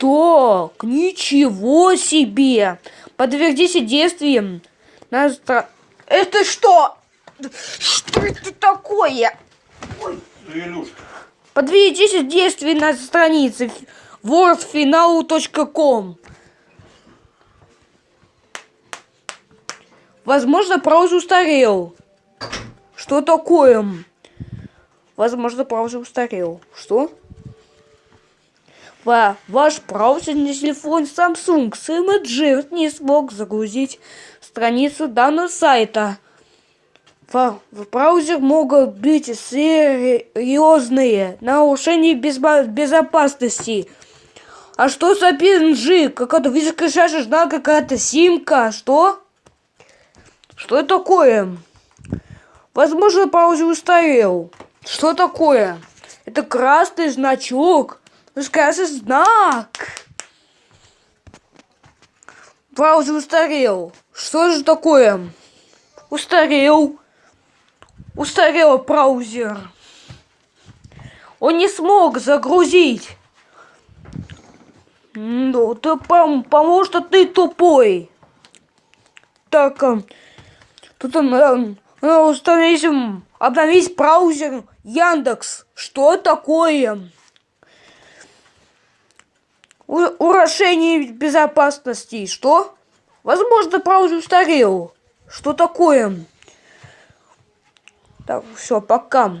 Так, ничего себе! Подтвердите действием на стра... Это что? Что это такое? Илюшка. Подтвердите действия на странице wordfinal.com Возможно, браузер устарел. Что такое? Возможно, браузер устарел. Что? Ва ваш браузерный телефон Samsung с Imgur не смог загрузить страницу данного сайта. В, в браузер могут быть серьезные нарушения без безопасности. А что за PNG? Какая-то высокая шаша, какая-то симка. Что? Что это такое? Возможно, браузер устарел. Что такое? Это красный значок. Ну, красный знак. Браузер устарел. Что же такое? Устарел. Устарел браузер. Он не смог загрузить. Ну, ты потому что ты тупой. Так, Тут он э, э, установить, обновить браузер Яндекс. Что такое? У, урушение безопасности. Что? Возможно, браузер устарел. Что такое? Так, все, пока.